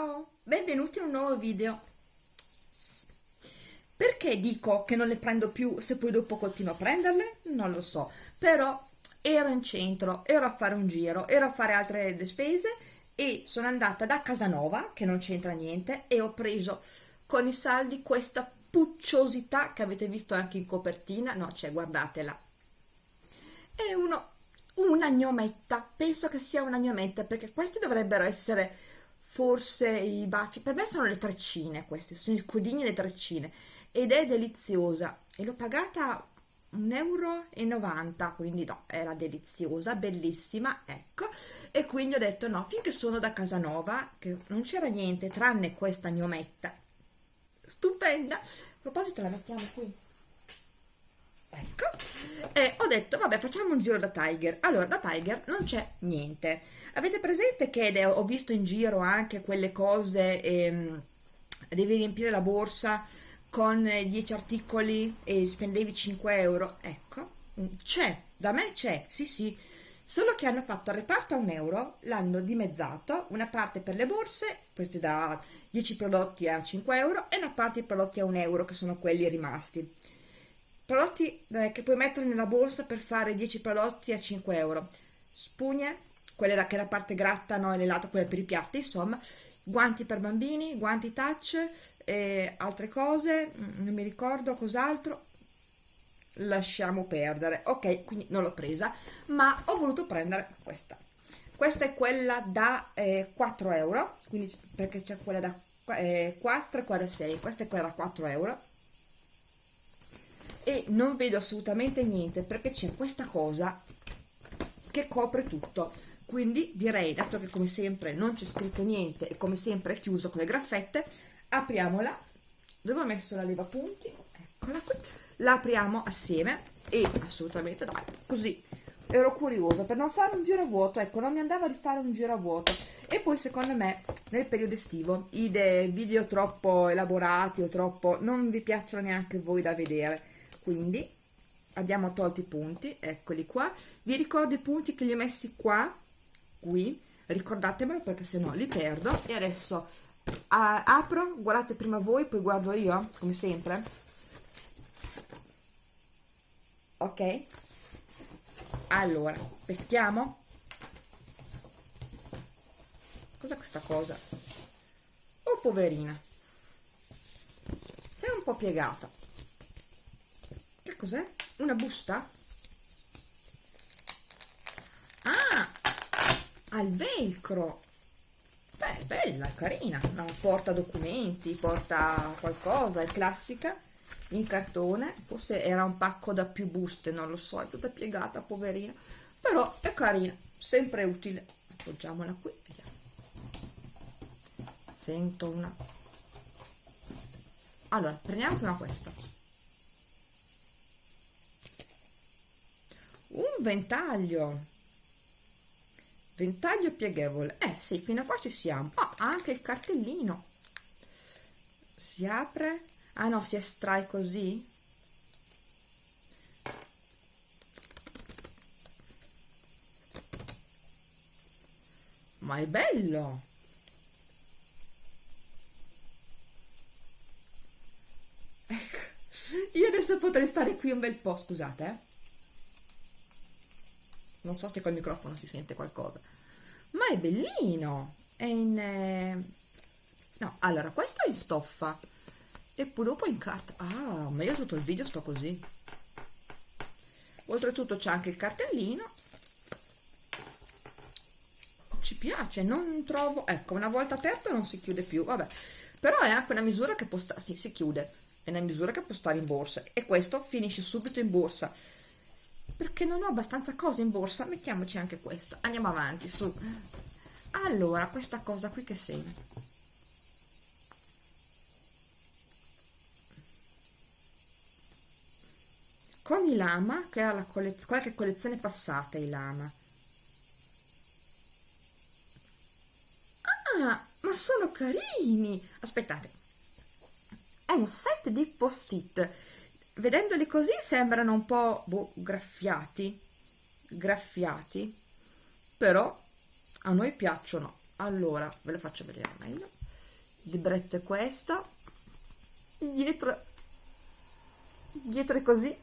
Ciao, benvenuti in un nuovo video. Perché dico che non le prendo più se poi dopo continuo a prenderle? Non lo so, però ero in centro, ero a fare un giro, ero a fare altre spese e sono andata da Casanova, che non c'entra niente, e ho preso con i saldi questa pucciosità che avete visto anche in copertina, no, cioè guardatela. È uno, una gnometta, penso che sia una gnometta perché questi dovrebbero essere forse i baffi, per me sono le treccine queste, sono i codini e le treccine. Ed è deliziosa. E l'ho pagata 1,90 euro, quindi no, era deliziosa, bellissima, ecco, e quindi ho detto no, finché sono da Casanova, che non c'era niente tranne questa gnometta, stupenda, a proposito la mettiamo qui, ecco, e ho detto vabbè facciamo un giro da Tiger, allora da Tiger non c'è niente, Avete presente che ho visto in giro anche quelle cose, ehm, devi riempire la borsa con 10 articoli e spendevi 5 euro? Ecco, mm, c'è, da me c'è, sì sì, solo che hanno fatto il reparto a un euro, l'hanno dimezzato, una parte per le borse, queste da 10 prodotti a 5 euro e una parte i prodotti a un euro che sono quelli rimasti. Prodotti eh, che puoi mettere nella borsa per fare 10 prodotti a 5 euro. Spugne, quella che è la parte gratta, no, e l'altra quella per i piatti, insomma, guanti per bambini, guanti touch, e altre cose, mm, non mi ricordo cos'altro, lasciamo perdere, ok, quindi non l'ho presa, ma ho voluto prendere questa. Questa è quella da eh, 4 euro, quindi perché c'è quella da eh, 4 e quella da 6, questa è quella da 4 euro e non vedo assolutamente niente perché c'è questa cosa che copre tutto. Quindi direi dato che come sempre non c'è scritto niente e come sempre è chiuso con le graffette apriamola. Dove ho messo la leva punti? Eccola qui. La apriamo assieme e assolutamente dai così. Ero curiosa per non fare un giro a vuoto ecco non mi andava di fare un giro a vuoto. E poi secondo me nel periodo estivo i video troppo elaborati o troppo non vi piacciono neanche voi da vedere quindi abbiamo tolto i punti eccoli qua. Vi ricordo i punti che li ho messi qua qui. Ricordatemelo perché se no li perdo. E adesso a, apro guardate prima voi poi guardo io come sempre. Ok. Allora peschiamo. Cos'è questa cosa? Oh poverina. Sei un po' piegata cos'è? Una busta? Al velcro! Beh bella carina. No, porta documenti porta qualcosa è classica. In cartone. Forse era un pacco da più buste non lo so è tutta piegata poverina. Però è carina sempre utile. Appoggiamola qui sento una. Allora prendiamo prima questa un ventaglio. Ventaglio pieghevole. Eh sì fino a qua ci siamo. Ah, anche il cartellino. Si apre. Ah no si estrae così. Ma è bello. Ecco io adesso potrei stare qui un bel po' scusate eh non so se col microfono si sente qualcosa. Ma è bellino! È in eh... no allora questo è in stoffa. E poi dopo in carta ah ma io tutto il video sto così. Oltretutto c'è anche il cartellino. Ci piace non trovo ecco una volta aperto non si chiude più vabbè. Però è anche una misura che può stare sì, si chiude. È una misura che può stare in borsa. E questo finisce subito in borsa perché non ho abbastanza cose in borsa mettiamoci anche questo. Andiamo avanti su. Allora questa cosa qui che segna. Con i lama che era la collez qualche collezione passata i lama. Ah ma sono carini! Aspettate. È un set di post-it vedendoli così sembrano un po' boh, graffiati. Graffiati. Però a noi piacciono. Allora ve lo faccio vedere meglio. Il libretto è questo. Dietro dietro è così.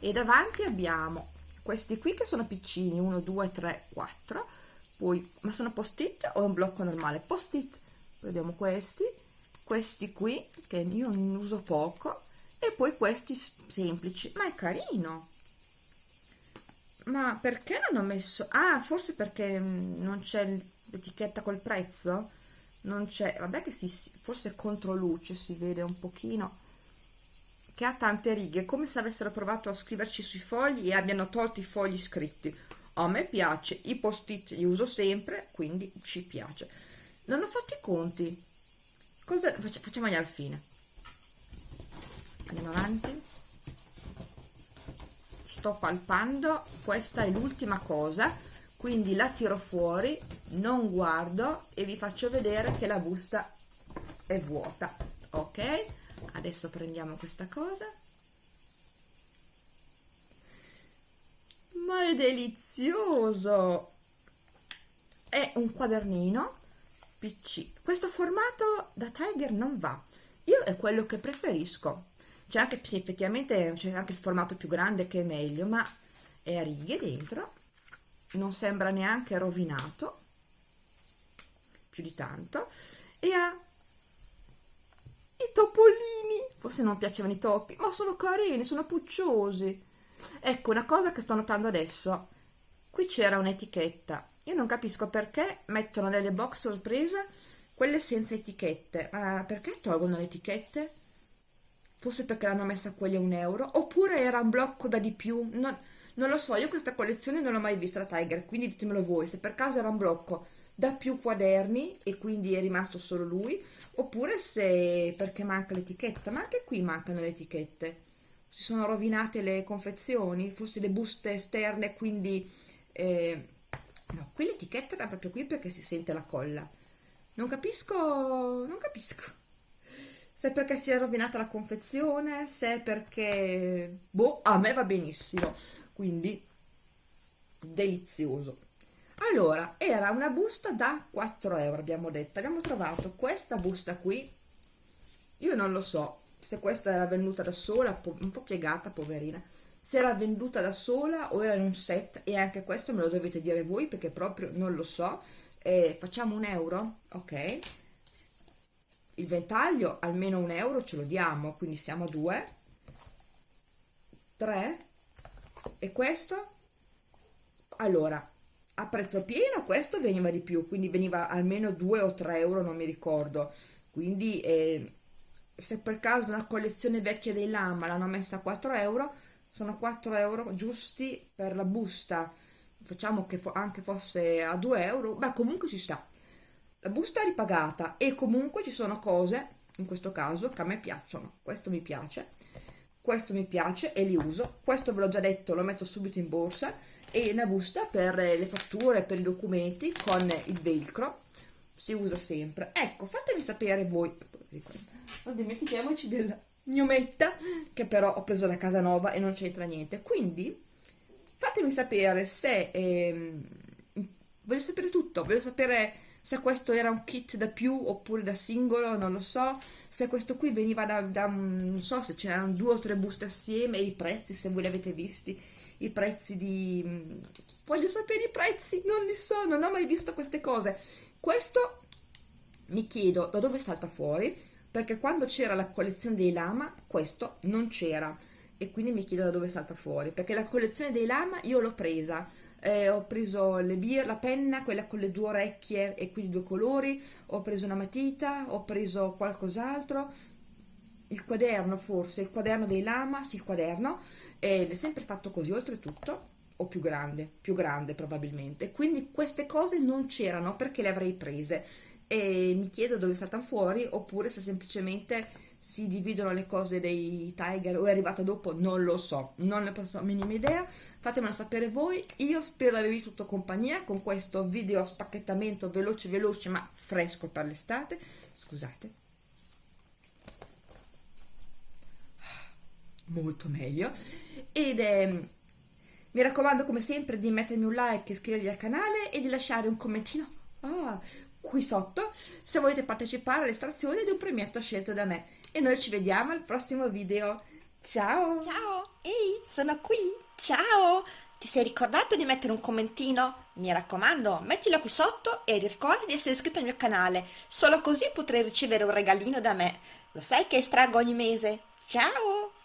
E davanti abbiamo questi qui che sono piccini 1 2 3 4 poi ma sono post it o un blocco normale? Post it vediamo questi. Questi qui che io ne uso poco poi questi semplici. Ma è carino. Ma perché non ho messo ah forse perché mm, non c'è l'etichetta col prezzo? Non c'è vabbè che si forse contro luce si vede un pochino che ha tante righe come se avessero provato a scriverci sui fogli e abbiano tolto i fogli scritti. A me piace i post it li uso sempre quindi ci piace. Non ho fatto i conti. Cosa facciamogli al fine andiamo avanti. Sto palpando. Questa è l'ultima cosa. Quindi la tiro fuori non guardo e vi faccio vedere che la busta è vuota. Ok? Adesso prendiamo questa cosa. Ma è delizioso! È un quadernino pc questo formato da tiger non va. Io è quello che preferisco c'è anche sì, effettivamente c'è anche il formato più grande che è meglio ma è a righe dentro non sembra neanche rovinato più di tanto e ha i topolini. Forse non piacevano i topi ma sono carini sono pucciosi. Ecco una cosa che sto notando adesso qui c'era un'etichetta. Io non capisco perché mettono nelle box sorpresa quelle senza etichette. Uh, perché tolgono le etichette forse perché l'hanno messa quelli a un euro oppure era un blocco da di più non, non lo so io questa collezione non l'ho mai vista da Tiger quindi ditemelo voi se per caso era un blocco da più quaderni e quindi è rimasto solo lui oppure se perché manca l'etichetta ma anche qui mancano le etichette. Si sono rovinate le confezioni forse le buste esterne quindi eh, no qui l'etichetta era proprio qui perché si sente la colla. Non capisco non capisco se perché si è rovinata la confezione, se perché... boh, a me va benissimo, quindi delizioso. Allora, era una busta da 4 euro, abbiamo detto, abbiamo trovato questa busta qui, io non lo so se questa era venuta da sola, un po' piegata, poverina, se era venduta da sola o era in un set, e anche questo me lo dovete dire voi perché proprio non lo so, eh, facciamo un euro, ok? Il ventaglio almeno un euro ce lo diamo quindi siamo a due. Tre. E questo? Allora a prezzo pieno questo veniva di più quindi veniva almeno 2 o 3 euro non mi ricordo. Quindi eh, se per caso una collezione vecchia dei lama l'hanno messa a 4 euro sono 4 euro giusti per la busta. Facciamo che anche fosse a 2 euro ma comunque ci sta la busta è ripagata e comunque ci sono cose in questo caso che a me piacciono. Questo mi piace questo mi piace e li uso. Questo ve l'ho già detto lo metto subito in borsa e una busta per le fatture per i documenti con il velcro si usa sempre. Ecco fatemi sapere voi. Non dimentichiamoci della gnometta che però ho preso da casa nuova e non c'entra niente. Quindi fatemi sapere se ehm, voglio sapere tutto voglio sapere se questo era un kit da più oppure da singolo, non lo so, se questo qui veniva da, da non so se c'erano due o tre buste assieme, i prezzi se voi li avete visti, i prezzi di... voglio sapere i prezzi, non li so, non ho mai visto queste cose. Questo mi chiedo da dove salta fuori, perché quando c'era la collezione dei lama, questo non c'era, e quindi mi chiedo da dove salta fuori, perché la collezione dei lama io l'ho presa, eh, ho preso le bir, la penna, quella con le due orecchie e quindi due colori, ho preso una matita, ho preso qualcos'altro, il quaderno forse, il quaderno dei lama, sì il quaderno, ed è sempre fatto così oltretutto, o più grande, più grande probabilmente, quindi queste cose non c'erano perché le avrei prese. E mi chiedo dove saltano fuori oppure se semplicemente si dividono le cose dei Tiger o è arrivata dopo, non lo so, non ne posso minima idea, fatemelo sapere voi, io spero di avervi tutto compagnia con questo video spacchettamento veloce veloce ma fresco per l'estate, scusate, molto meglio, ed è... Mi raccomando come sempre di mettermi un like, iscrivervi al canale e di lasciare un commentino. Ah, qui sotto se volete partecipare all'estrazione di un premietto scelto da me e noi ci vediamo al prossimo video ciao ciao ehi sono qui ciao ti sei ricordato di mettere un commentino? Mi raccomando, mettilo qui sotto e ricorda di essere iscritto al mio canale, solo così potrai ricevere un regalino da me. Lo sai che estraggo ogni mese? Ciao!